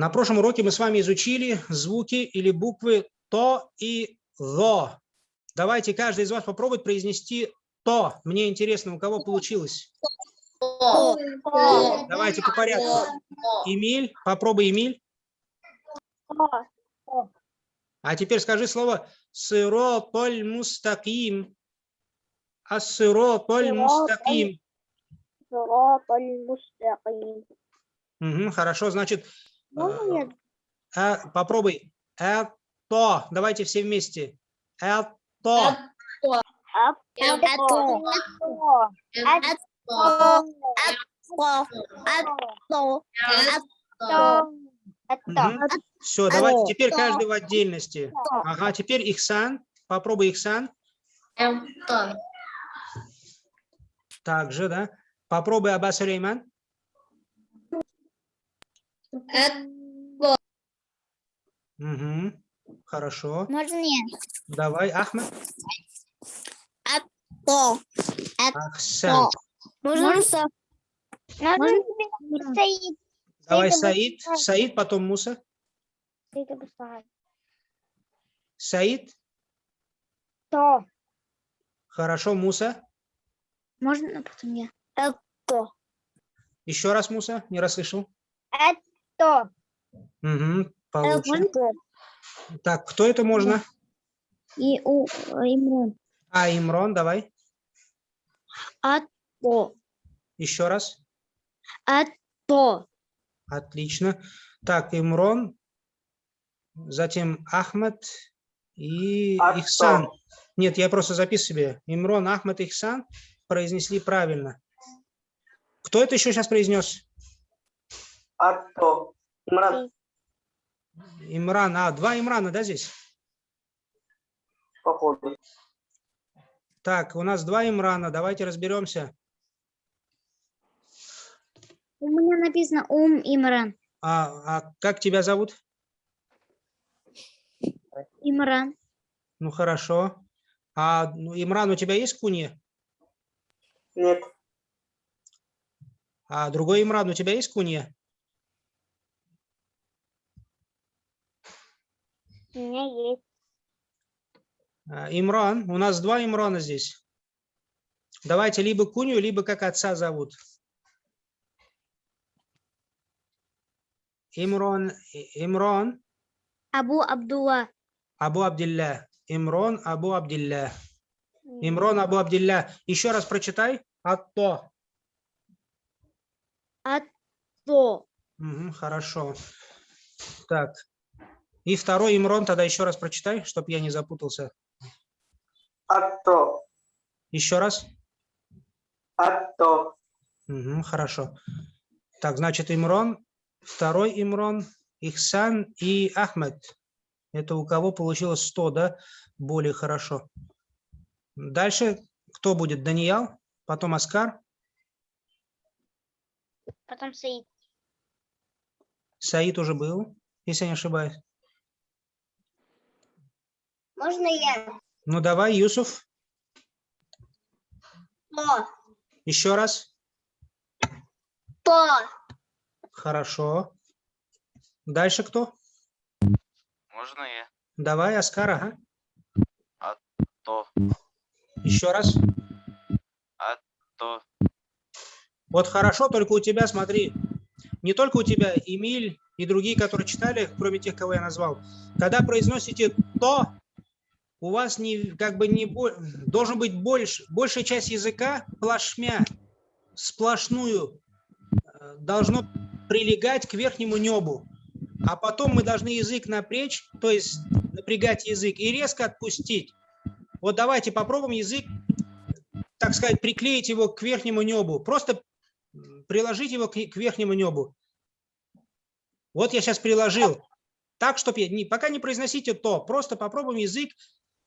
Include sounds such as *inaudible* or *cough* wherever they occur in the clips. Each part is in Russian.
На прошлом уроке мы с вами изучили звуки или буквы то и ло. Давайте каждый из вас попробует произнести то. Мне интересно, у кого получилось. Давайте по порядку. Эмиль, попробуй, Эмиль. А теперь скажи слово сырополь мустаким. Ассырополь мустаким. Угу, хорошо, значит, Можно я? э, попробуй. Это. Давайте все вместе. Это. Все, давайте теперь каждый в отдельности. Ага, теперь Ихсан. Попробуй Ихсан. Также, да. Попробуй Аббас Сулейман. Угу. Хорошо. Можно я? Давай, Ахмед. То. Ахсан. Можно Можно тебе стоит. Давай, Саид Саид. Саид, потом Муса. Саид. То. Хорошо, Муса. Можно потом я? Это. Еще раз, Муса. Не расслышал. Это. Угу. Получше. Это. Так, кто это можно? И у Имрон. А, Имрон, давай. То. Еще раз. То. Отлично. Так, Имрон, затем Ахмед и Ато. Ихсан. Нет, я просто записываю себе. Имрон, Ахмед, Ихсан произнесли правильно. Кто это еще сейчас произнес? Атто. Имран, Имран. А, два Имрана, да, здесь? походу. Так, у нас два Имрана. Давайте разберемся. У меня написано Ум Имран. А, а как тебя зовут? Имран. Ну, хорошо. А ну, Имран, у тебя есть кунья? Нет, А другой Имран, у тебя есть кунья? У меня есть. А, Имран, у нас два Имрана здесь. Давайте либо кунью, либо как отца зовут. Имрон, Имрон, Абу Абдулла. Абу Абдилля. Имрон, Абу Абдилля. Имрон, Абу Абдилля. Еще раз прочитай. Атто. То. Мгм, хорошо. Так. И второй Имрон тогда еще раз прочитай, чтобы я не запутался. Атто. Еще раз. Атто. Мгм, хорошо. Так, значит, Имрон, второй Имрон, Ихсан и Ахмед. Это у кого получилось 100, да? Более хорошо. Дальше кто будет? Даниял, потом Аскар, Потом Саид. Саид уже был, если я не ошибаюсь. Можно я? Ну давай, Юсуф, То. еще раз. То. Хорошо. Дальше кто? Можно я? Давай, Аскар, ага. То, Еще раз. то, Вот хорошо, только у тебя, смотри, не только у тебя, Эмиль и другие, которые читали, кроме тех, кого я назвал, когда произносите «то», у вас не, как бы не должен быть больше, большая часть языка плашмя, сплошную, э, должно прилегать к верхнему небу. А потом мы должны язык напрячь, то есть напрягать язык и резко отпустить. Вот давайте попробуем язык, так сказать, приклеить его к верхнему небу. Просто приложить его к, верхнему небу. Вот я сейчас приложил. Так, чтобы не, пока не произносите то, просто попробуем язык,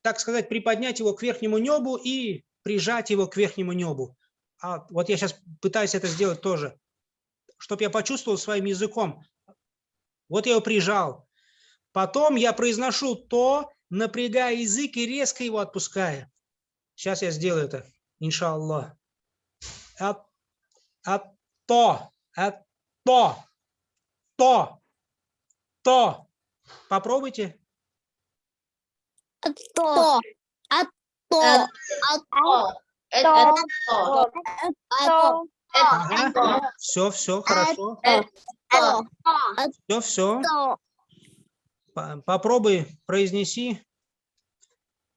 так сказать, приподнять его к верхнему небу и прижать его к верхнему небу. А вот я сейчас пытаюсь это сделать тоже, чтобы я почувствовал своим языком. Вот я его прижал. Потом я произношу то, напрягая язык и резко его отпуская. Сейчас я сделаю это, иншаллах. А, а то, а то, то, то. Попробуйте. То. А то. А То. Это То. то. то. Ага. Все, все, хорошо. Все, все. Попробуй, произнеси.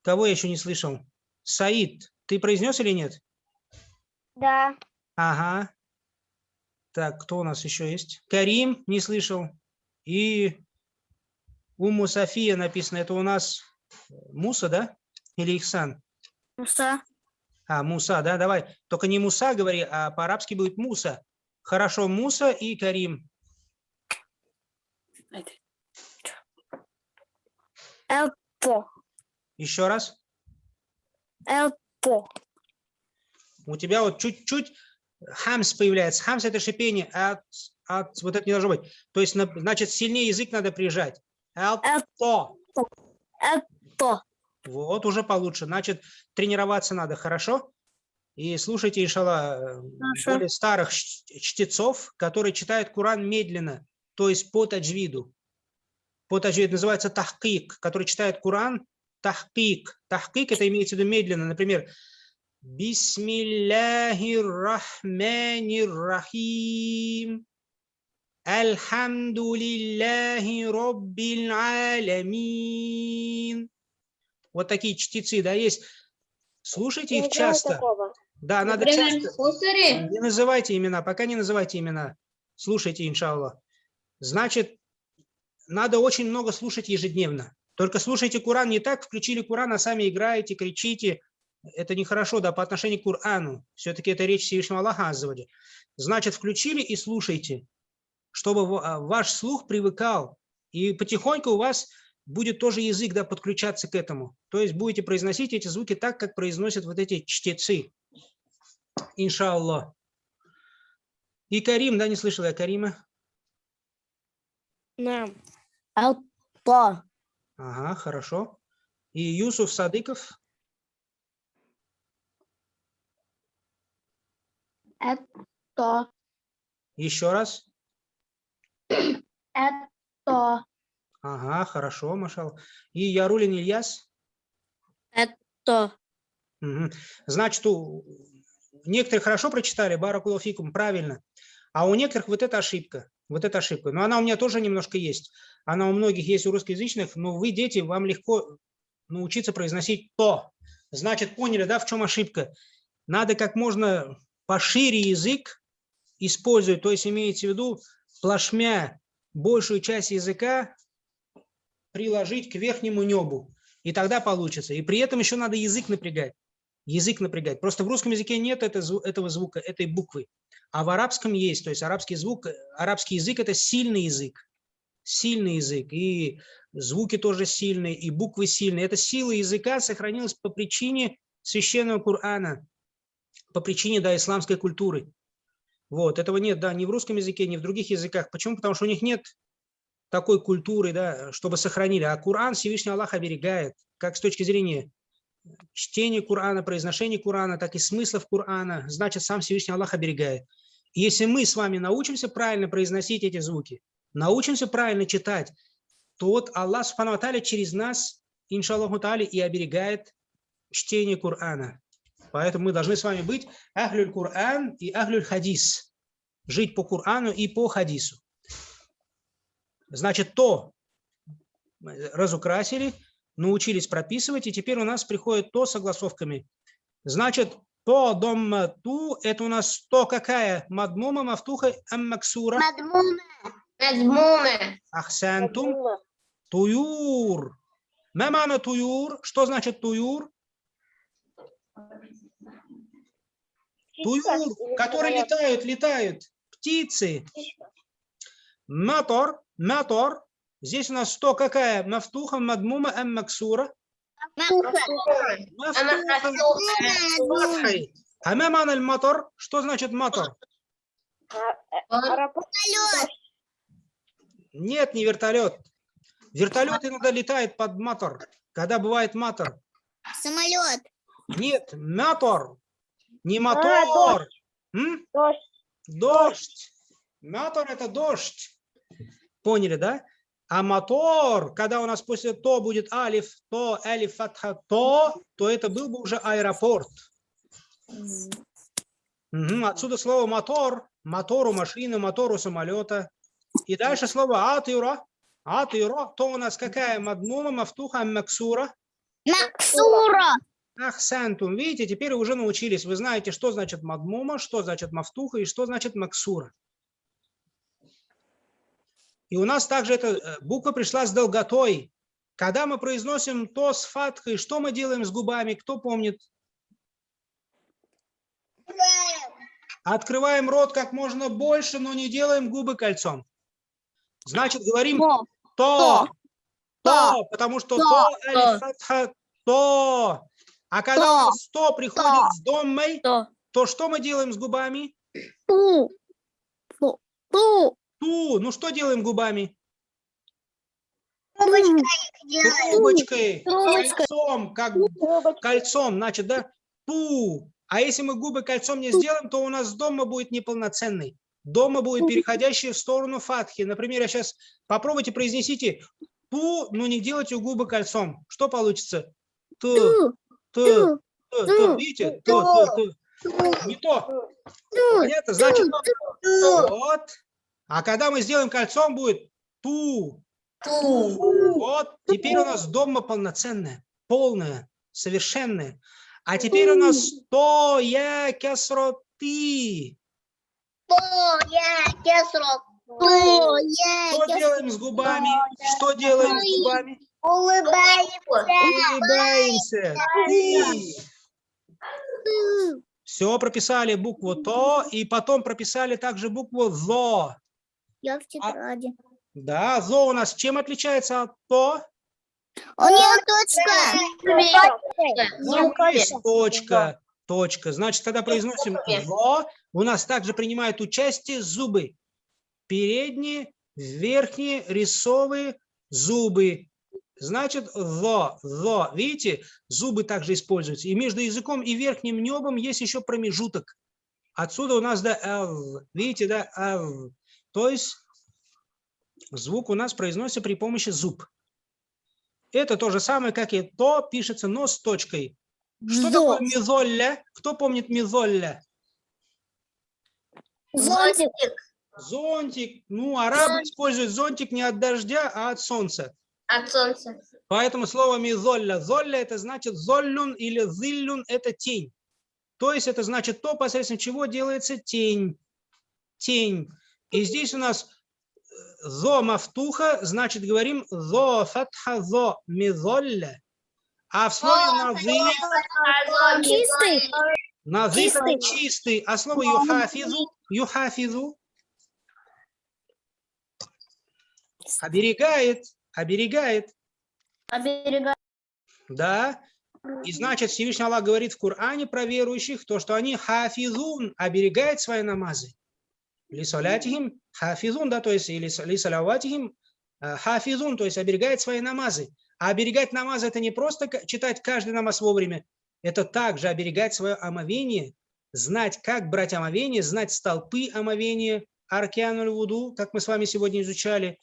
Кого я еще не слышал? Саид, ты произнес или нет? Да. Ага. Так, кто у нас еще есть? Карим, не слышал. И Уму София написано. Это у нас Муса, да? Или Ихсан? Муса. А, Муса, да, давай. Только не Муса говори, а по-арабски будет Муса. Хорошо, Муса и Карим. Элпо. Еще раз. Элпо. У тебя вот чуть-чуть хамс появляется. Хамс – это шипение, от, от, вот это не должно быть. То есть, на- значит, сильнее язык надо прижать. Элпо. Элпо. Вот, уже получше. Значит, тренироваться надо, хорошо? И слушайте, иншалла, э, Хорошо. более старых чтецов, которые читают Куран медленно, то есть по таджвиду. По таджвиду называется тахкик, который читает Куран тахкик. Тахкик – это имеется в виду медленно. Например, Бисмиллахир-рахманир-рахим. Альхамдулиллахи роббил аламин. Вот такие чтецы, да, есть. Слушайте их часто. Да, надо часто. Не называйте имена, пока не называйте имена. Слушайте, иншаллах. Значит, надо очень много слушать ежедневно. Только слушайте Куран не так, включили Куран, а сами играете, кричите. Это нехорошо, да, по отношению к Курану. Все-таки это речь Всевышнего Аллаха Аззавади. Значит, включили и слушайте, чтобы а, ваш слух привыкал. И потихоньку у вас будет тоже язык да, подключаться к этому. То есть будете произносить эти звуки так, как произносят вот эти чтецы. Иншаллах. И Карим, да, не слышал я Карима? Нам. Элпо. Ага, хорошо. И Юсуф Садыков? То. Еще раз? Это. Ага, хорошо, Машал. И Ярулин Ильяс? То. Мгм. Значит, у некоторые хорошо прочитали, Баракулафикум, правильно. А у некоторых вот эта ошибка. Вот эта ошибка. Но она у меня тоже немножко есть. Она у многих есть у русскоязычных, но вы, дети, вам легко научиться произносить то. Значит, поняли, да, в чем ошибка? Надо как можно пошире язык использовать, то есть имеется в виду плашмя большую часть языка приложить к верхнему небу. И тогда получится. И при этом еще надо язык напрягать. Язык напрягать. Просто в русском языке нет этого звука, этой буквы. А в арабском есть. То есть арабский звук, арабский язык – это сильный язык. Сильный язык. И звуки тоже сильные, и буквы сильные. Эта сила языка сохранилась по причине священного Корана, по причине да, исламской культуры. Вот, этого нет, да, ни в русском языке, ни в других языках. Почему? Потому что у них нет такой культуры, да, чтобы сохранили. А Коран Всевышний Аллах оберегает, как с точки зрения чтения Корана, произношения Корана, так и смыслов Корана. Значит, сам Всевышний Аллах оберегает. Если мы с вами научимся правильно произносить эти звуки, научимся правильно читать, то вот Аллах Субхану через нас, иншаллаху Тааля, и оберегает чтение Корана. Поэтому мы должны с вами быть ахлюль Коран и ахлюль хадис. Жить по Корану и по хадису. Значит, то разукрасили, научились прописывать, и теперь у нас приходит то с согласовками. Значит, то дом ту, это у нас то какая? Мадмума, мафтуха, аммаксура, Мазмуна. ахсантум, туюр. Мамана туюр. Что значит туюр? Туюр, которые летают, летают. Птицы. Матор, матор. Здесь у нас что какая? Мафтуха, мадмума, эм максура. А меман аль мотор? Что значит мотор? Нет, не вертолет. Вертолет иногда летает под мотор. Когда бывает мотор? Самолет. Нет, мотор. Не а, мотор. А, дождь. Дождь. Дождь. Мотор это дождь. Поняли, да? А мотор, когда у нас после то будет алиф, то, алиф, фатха, то, то это был бы уже аэропорт. Мгм, Отсюда слово мотор, мотору машины, мотору самолета. И дальше слово атыра, атыра, то у нас какая мадмума, мафтуха, максура. Максура. Ахсантум. Видите, теперь уже научились. Вы знаете, что значит мадмума, что значит мафтуха и что значит максура. И у нас также эта э, буква пришла с долготой. Когда мы произносим то с фатхой, что мы делаем с губами? Кто помнит? Открываем рот как можно больше, но не делаем губы кольцом. Значит, говорим То. то, То. то, потому что То. то, то. А когда То. то приходит с домой, То. то что мы делаем с губами? Ту. Ту. Ту. Ну что делаем губами? Трубочкой Трубочкой, Трубочкой. кольцом, как кольцом, значит, да? Ту. А если мы губы кольцом не сделаем, то у нас дома будет неполноценный. Дома будет переходящий в сторону фатхи. Например, я сейчас попробуйте произнесите ту, но не делайте губы кольцом. Что получится? Ту, Ту. ту, Ту. Видите? Ту, ту, ту. Не то. Понятно? Значит, вот. А когда мы сделаем кольцом, будет ту. Вот. Теперь у нас дома полноценная, полная, совершенная. А теперь у нас то я кесроты. Что делаем с губами? Что делаем с губами? Улыбаемся. Все, прописали букву то, и потом прописали также букву зо. Я в тетради. Да, зо у нас чем отличается от то? У нее точка. Ну, есть точка, точка. Значит, когда произносим зо, у нас также принимают участие зубы. Передние, верхние, рисовые зубы. Значит, зо, зо. Видите, зубы также используются. И между языком и верхним небом есть еще промежуток. Отсюда у нас да, ав. Видите, да, ав. То есть звук у нас произносится при помощи зуб. Это то же самое, как и то, пишется, но с точкой. Что Зо. такое мизолля? Кто помнит мизолля? Зонтик. Зонтик. Ну, арабы используют зонтик не от дождя, а от солнца. От солнца. Поэтому слово мизолля. Золля это значит золлюн или зиллюн это тень. То есть это значит то, посредством чего делается тень. Тень. И здесь у нас э, зо мафтуха, значит говорим зо фатха зо мизолля. А в слове назы, Чистый. назы чистый. чистый, а слово юхафизу, юхафизу оберегает, оберегает. Да. И значит, Всевышний Аллах говорит в Коране про верующих, то, что они хафизун, оберегают свои намазы. Лисалятихим хафизун, да, то есть, или лисаляватихим э, хафизун, то есть оберегает свои намазы. А оберегать намазы это не просто читать каждый намаз вовремя, это также оберегать свое омовение, знать, как брать омовение, знать столпы омовения, аркиануль вуду, как мы с вами сегодня изучали,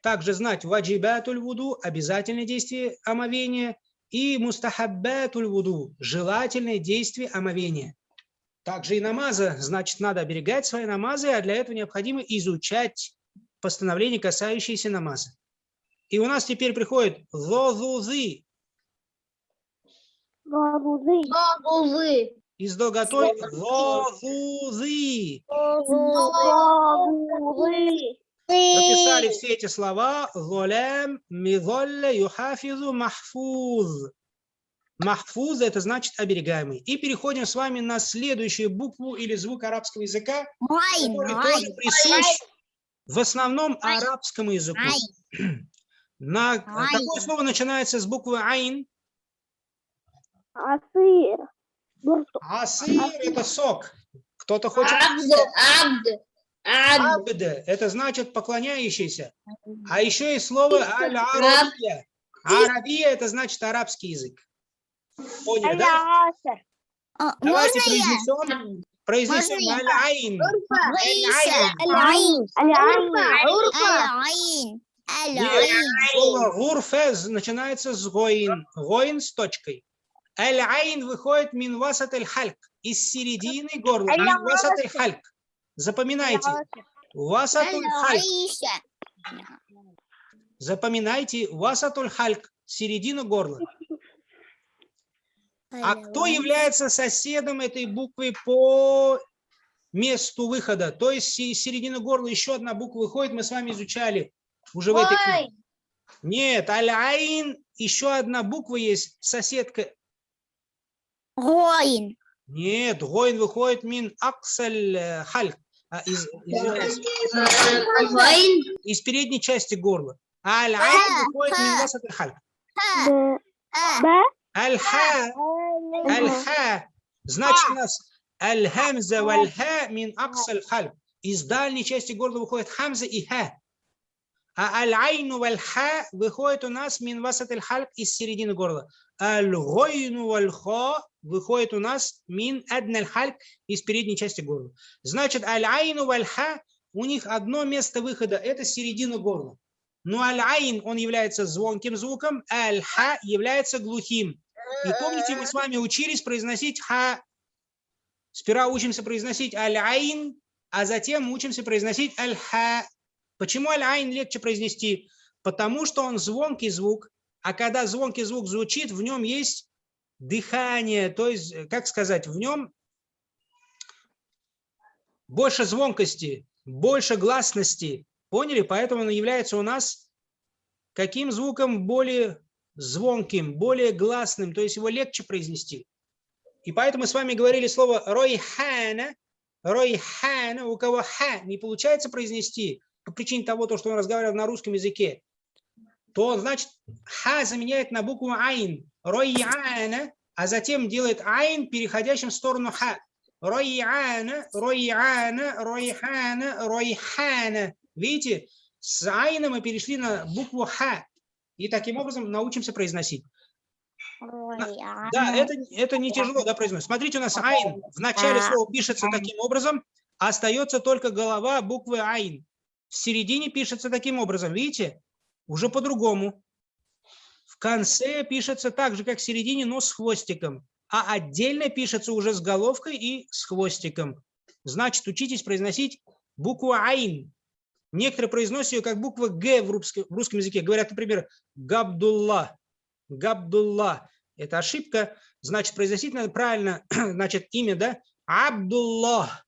также знать ваджибатуль вуду, обязательное действие омовения, и мустахаббатуль вуду, желательное действие омовения. Также и намаза, значит, надо оберегать свои намазы, а для этого необходимо изучать постановления, касающиеся намаза. И у нас теперь приходит зозузы Бабузы. и с долготой зозузы. Бабузы. Прописали все эти слова. Золям, мизолля, юхафизу, махфуз. Махфуз – это значит оберегаемый. И переходим с вами на следующую букву или звук арабского языка, Айн. который Айн. тоже присущ в основном арабскому языку. عين. *clears throat* На عين. какое слово начинается с буквы عين? عصير. عصير – это сок. Кто-то хочет... عبد. عبد. عبد. عبد – это значит поклоняющийся. А еще есть слово العربية. عربية – это значит арабский язык. Поняли, да? А, Давайте произнесем, произнесем العين. Аль-айн. Аль-Айн. Аль-Айн. Слово гурфез начинается с гоин. Гоин с точкой. Аль-айн выходит мин васат аль-хальк. Из середины горла. Мин васат аль-хальк. Запоминайте. Васат аль-хальк. Запоминайте. Васат аль-хальк. Середину горла. А кто является соседом этой буквы по месту выхода? То есть из середины горла еще одна буква выходит, мы с вами изучали уже в этой книге. Нет, аль-айн, еще одна буква есть, соседка. Гоин. Нет, гоин выходит мин аксаль э, хальк. а, из, извиняюсь, Вайн. из передней части горла. Аль-айн выходит мин васат аль-хальк. Аль-ха, аль-ха. Значит, у нас аль-хамза валь-ха мин аксаль хальк. Из дальней части горла выходит хамза и ха. А аль-айну валь-ха выходит у нас мин васат аль-хальк из середины горла. Аль-гойну валь-ха выходит у нас мин адналь хальк из передней части горла. Значит, аль-айну валь-ха у них одно место выхода, это середина горла. Но аль-айн, он является звонким звуком, аль-ха является глухим. И помните, мы с вами учились произносить ха. Сперва учимся произносить аль-айн, а затем учимся произносить аль-ха. Почему аль-айн легче произнести? Потому что он звонкий звук, а когда звонкий звук звучит, в нем есть дыхание, то есть, э, как сказать, в нем больше звонкости, больше гласности. Поняли? Поэтому он является у нас каким звуком более звонким, более гласным, то есть его легче произнести. И поэтому мы с вами говорили слово ройхана, ройхана, у кого ха не получается произнести по причине того, то, что он разговаривал на русском языке, то значит ха заменяет на букву айн, ройяна, а затем делает айн, переходящим в сторону ха. Ройяна, ройяна, ройхана, ройхана. Видите, с айна мы перешли на букву ха. И таким образом научимся произносить. Да, это, это не тяжело да, произносить. Смотрите, у нас айн в начале слова пишется таким образом, а остается только голова буквы айн. В середине пишется таким образом, видите? Уже по-другому. В конце пишется так же, как в середине, но с хвостиком. А отдельно пишется уже с головкой и с хвостиком. Значит, учитесь произносить букву айн. Некоторые произносят ее как буква Г в русском, в русском языке. Говорят, например, Габдулла. Габдулла. Это ошибка. Значит, произносить надо правильно. *clears throat* Значит, имя, да? Абдулла.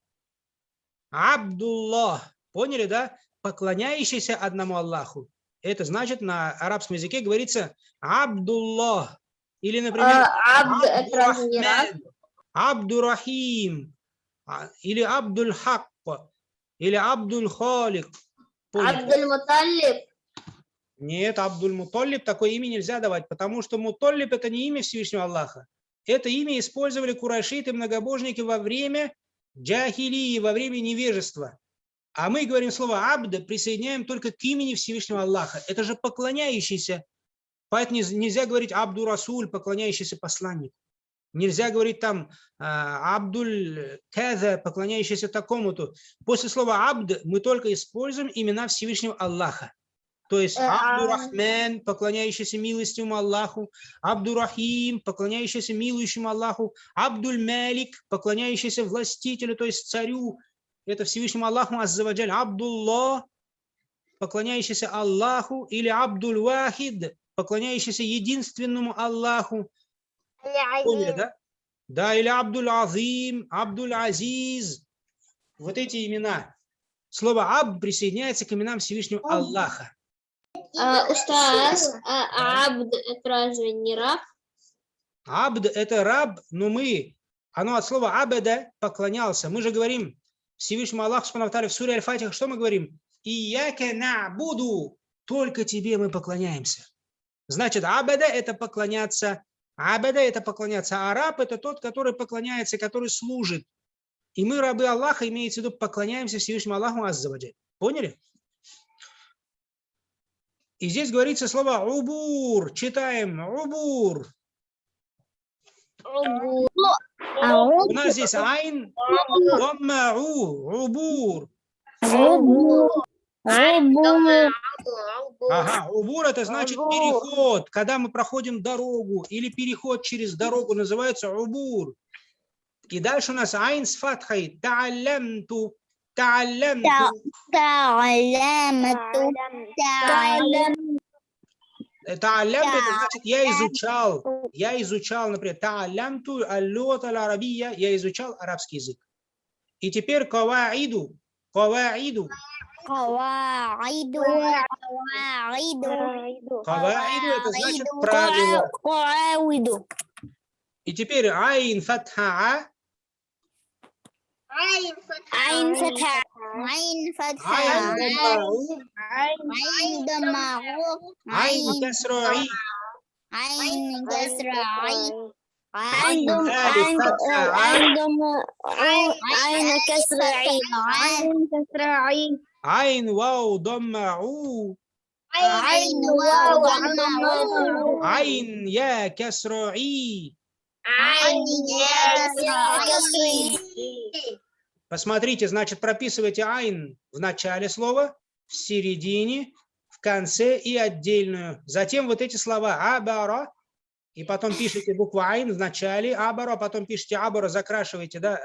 Абдулла. Поняли, да? Поклоняющийся одному Аллаху. Это значит, на арабском языке говорится Абдулла. Или, например, А, Абд Абдурахим. а, Или Абдуль-Хак. Или Абдуль-Халик. Абдуль-Муталиб. Нет, Абдуль-Муталиб такое имя нельзя давать, потому что Муталиб это не имя Всевышнего Аллаха. Это имя использовали курайшиты, многобожники во время джахилии, во время невежества. А мы говорим слово «абда», присоединяем только к имени Всевышнего Аллаха. Это же поклоняющийся. Поэтому нельзя говорить «Абду Расуль», поклоняющийся посланнику. Нельзя говорить там а, «Абдуль Каза», поклоняющийся такому-то. После слова «абд» мы только используем имена Всевышнего Аллаха. То есть Э, а- Абдурахман, поклоняющийся милостивому Аллаху, Абдурахим, поклоняющийся милующему Аллаху, Абдуль Малик, поклоняющийся властителю, то есть царю, это Всевышнему Аллаху Аззаваджаль, Абдуллах, поклоняющийся Аллаху, или Абдуль Вахид, поклоняющийся единственному Аллаху. Да? Да, или Абдуль Азим, Абдуль Азиз. Вот эти имена. Слово Абд присоединяется к именам Всевышнего Аллаха. А, Устаз, а Абд это разве не раб? Абд – это раб, но мы, оно от слова абеда – поклонялся. Мы же говорим Всевышнему Аллаху в суре Аль-Фатиха, что мы говорим? Ияке буду, только тебе мы поклоняемся. Значит, абеда – это поклоняться, абеда – это поклоняться, а раб – это тот, который поклоняется, который служит. И мы, рабы Аллаха, имеется в виду, поклоняемся Всевышнему Аллаху Аззаваджаль. Поняли? И здесь говорится слово «убур». Читаем «убур». У нас здесь айн, домма, у, убур. Ага, убор это значит переход. Когда мы проходим дорогу или переход через дорогу, называется убор. И дальше у нас айн с фатхой. Та'алямту. Та'алямту. Та'алямту. Та'алямту. Та'алям это значит я изучал. Я изучал, например, та'алямту аллот аль-арабия. Я изучал арабский язык. И теперь каваиду. قواعد. قواعد. قواعد. قواعد قواعد. قواعد. عين فتحة عين فتحة. عين فتحة. عين فتحة. عين ضمة عين كسرة عين كسرة. عين ألف فتحة عين عين كسر عين عين كسر عين عين واو ضمعو عين واو ضمة عين يا كسر عي عين كسر عين Посмотрите, значит, прописывайте айн в начале слова, в середине, в конце и отдельную. Затем вот эти слова абара, и потом пишете букву «айн» в начале «абаро», а потом пишете «абаро», закрашиваете да,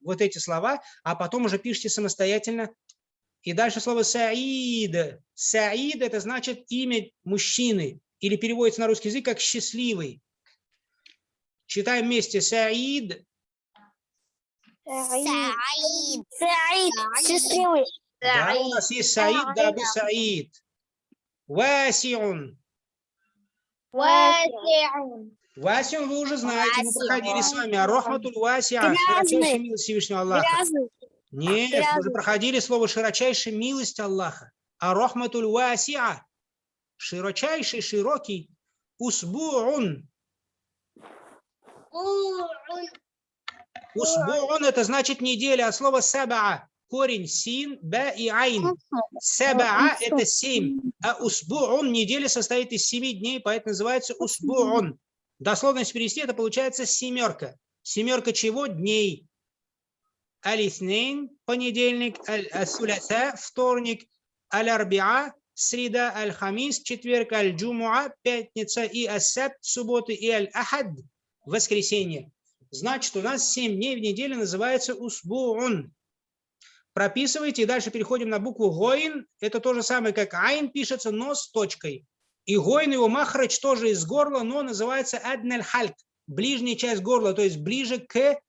вот эти слова, а потом уже пишите самостоятельно. И дальше слово «саид». «Саид» – это значит имя мужчины, или переводится на русский язык как «счастливый». Читаем вместе «саид». Саид. Саид. Счастливый. Да, у нас есть Саид, да, Саид. Васиун. Васион, Васиун вы уже знаете, мы проходили с вами. Рахматуль Васиа, широчайшая милость Всевышнего Аллаха. Нет, мы уже проходили слово широчайшая милость Аллаха. А Рахматуль Васиа, широчайший, широкий, усбуун. Усбуун это значит неделя а слово сабаа. Корень син, ба и айн. Саба это семь. А усбуун неделя состоит из семи дней, поэтому называется усбуун. Дословно если перевести, это получается семерка. Семерка чего? Дней. Алиснейн – понедельник, аль-асуляса – вторник, аль-арбиа – среда, аль-хамис – четверг, аль-джумуа – пятница, и ассаб – субботы, и аль-ахад – воскресенье. Значит, у нас семь дней в неделю называется усбуун. Прописывайте, и дальше переходим на букву гоин. Это то же самое, как айн пишется, но с точкой. И гоин его махрач тоже из горла, но называется адналь хальк, ближняя часть горла, то есть ближе к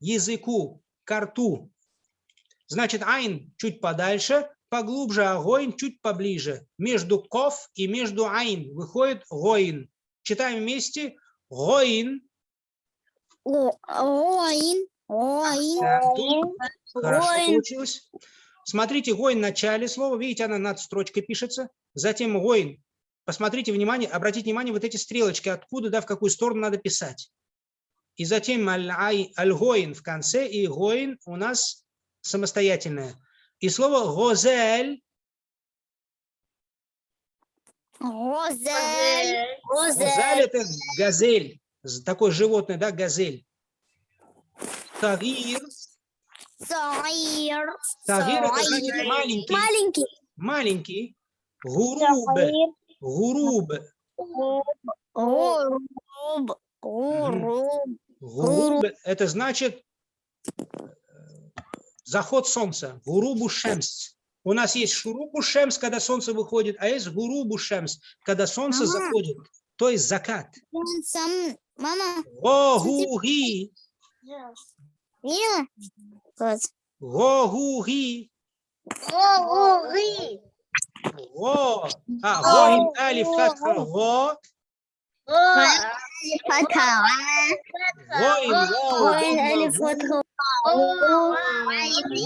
языку, к рту. Значит, айн чуть подальше, поглубже, а гоин чуть поближе. Между ков и между айн выходит гоин. Читаем вместе. Гоин. Оин Оин Артур. Хорошо Гоин. получилось. Смотрите, гоин в начале слова, видите, она над строчкой пишется. Затем гоин. Посмотрите, внимание, обратите внимание, вот эти стрелочки, откуда, да, в какую сторону надо писать. И затем аль-гоин в конце, и гоин у нас самостоятельное. И слово гозель, гозель Розель это газель, такое животное, да, газель. Тагир, Саир тагир это значит маленький, Маленький. Маленький. Гуруб, гуруб, Гуруб. Гуруб. Гуруб – это значит э, заход солнца. Гурубу шемс. У нас есть шурубу шемс, когда солнце выходит, а есть гурубу шемс, когда солнце Мама. заходит, то есть закат. Мама Гогуги, Видела? Вот. гогуги, Гури го. А, го, алиф, фатха, го, Фатха гоин, вау, Ой, гамма, алиф фатха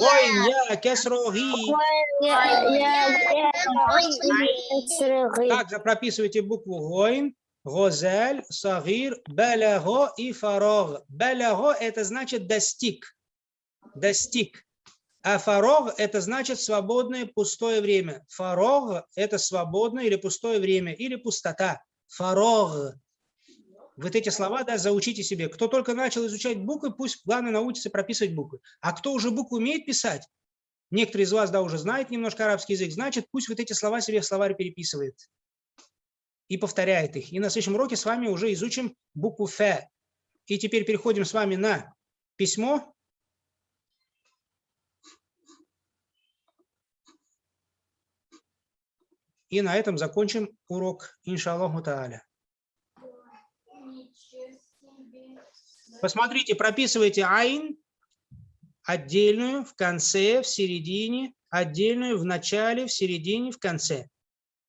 гоин, я, кесро, ги. Также прописывайте букву гоин, гозель, сагир, балаго и фарог. Балаго – это значит достиг, достиг. А фарог – это значит свободное пустое время. Фарог – это свободное или пустое время, или пустота. Фарог. Вот эти слова, да, заучите себе. Кто только начал изучать буквы, пусть главное научится прописывать буквы. А кто уже буквы умеет писать, Некоторые из вас, да, уже знают немножко арабский язык, значит, пусть вот эти слова себе в словарь переписывает и повторяет их. И на следующем уроке с вами уже изучим букву «ф». И теперь переходим с вами на письмо. И на этом закончим урок, иншаллаху тааля. Посмотрите, прописывайте айн отдельную в конце, в середине, отдельную в начале, в середине, в конце.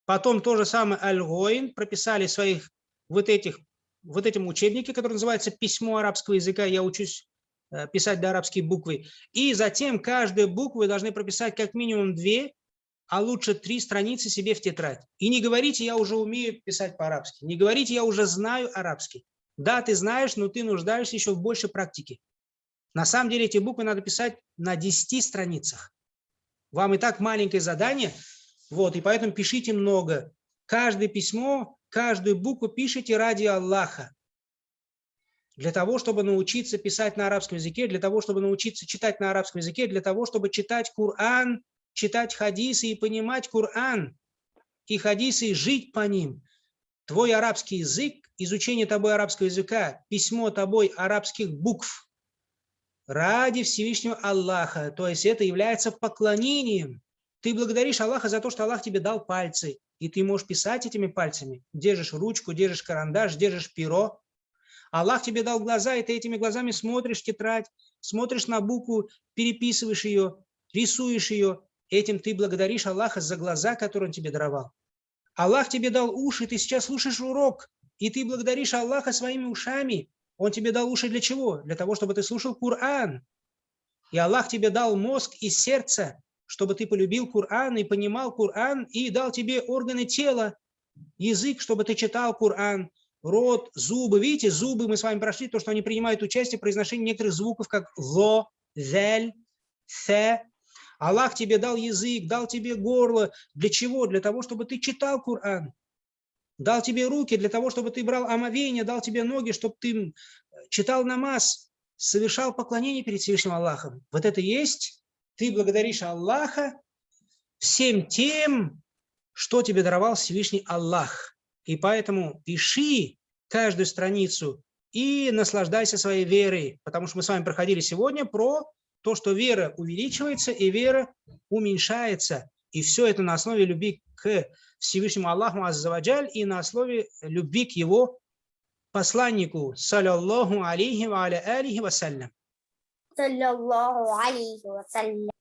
Потом то же самое аль прописали своих вот этих вот этим учебнике, который называется «Письмо арабского языка». Я учусь э, писать до арабские буквы. И затем каждую букву должны прописать как минимум две, а лучше три страницы себе в тетрадь. И не говорите, я уже умею писать по-арабски. Не говорите, я уже знаю арабский. Да, ты знаешь, но ты нуждаешься еще в большей практике. На самом деле эти буквы надо писать на 10 страницах. Вам и так маленькое задание, вот, и поэтому пишите много. Каждое письмо, каждую букву пишите ради Аллаха. Для того, чтобы научиться писать на арабском языке, для того, чтобы научиться читать на арабском языке, для того, чтобы читать Коран, читать хадисы и понимать Коран и хадисы и жить по ним. Твой арабский язык, изучение тобой арабского языка, письмо тобой арабских букв ради Всевышнего Аллаха. То есть это является поклонением. Ты благодаришь Аллаха за то, что Аллах тебе дал пальцы, и ты можешь писать этими пальцами. Держишь ручку, держишь карандаш, держишь перо. Аллах тебе дал глаза, и ты этими глазами смотришь тетрадь, смотришь на букву, переписываешь ее, рисуешь ее. Этим ты благодаришь Аллаха за глаза, которые Он тебе даровал. Аллах тебе дал уши, ты сейчас слушаешь урок, и ты благодаришь Аллаха своими ушами. Он тебе дал уши для чего? Для того, чтобы ты слушал Коран. И Аллах тебе дал мозг и сердце, чтобы ты полюбил Коран и понимал Коран, и дал тебе органы тела, язык, чтобы ты читал Коран, рот, зубы. Видите, зубы мы с вами прошли, то, что они принимают участие в произношении некоторых звуков, как ло, зель, се. Аллах тебе дал язык, дал тебе горло. Для чего? Для того, чтобы ты читал Коран. Дал тебе руки для того, чтобы ты брал омовение, дал тебе ноги, чтобы ты читал намаз, совершал поклонение перед Всевышним Аллахом. Вот это есть ты благодаришь Аллаха всем тем, что тебе даровал Всевышний Аллах. И поэтому пиши каждую страницу и наслаждайся своей верой, потому что мы с вами проходили сегодня про то, что вера увеличивается и вера уменьшается. И все это на основе любви к Всевышнему Аллаху Аззаваджаль и на основе любви к его посланнику, саллаллаху алейхи ва аля алихи вассалям. صلى الله عليه وسلم.